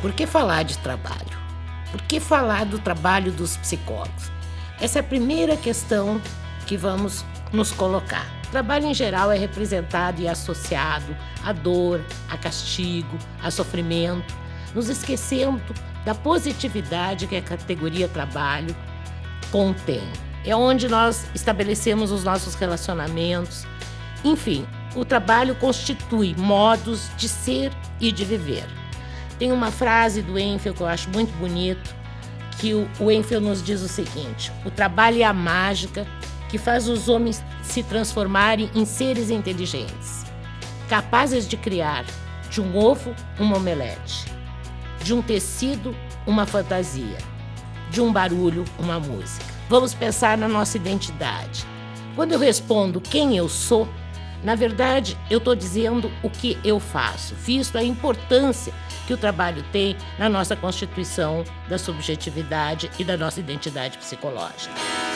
Por que falar de trabalho? Por que falar do trabalho dos psicólogos? Essa é a primeira questão que vamos nos colocar. O trabalho em geral é representado e associado à dor, a castigo, a sofrimento, nos esquecendo da positividade que a categoria trabalho contém. É onde nós estabelecemos os nossos relacionamentos. Enfim, o trabalho constitui modos de ser e de viver. Tem uma frase do Enfield que eu acho muito bonito, que o, o Enfield nos diz o seguinte: o trabalho é a mágica que faz os homens se transformarem em seres inteligentes, capazes de criar de um ovo uma omelete, de um tecido uma fantasia, de um barulho uma música. Vamos pensar na nossa identidade. Quando eu respondo quem eu sou, na verdade, eu estou dizendo o que eu faço, visto a importância que o trabalho tem na nossa constituição da subjetividade e da nossa identidade psicológica.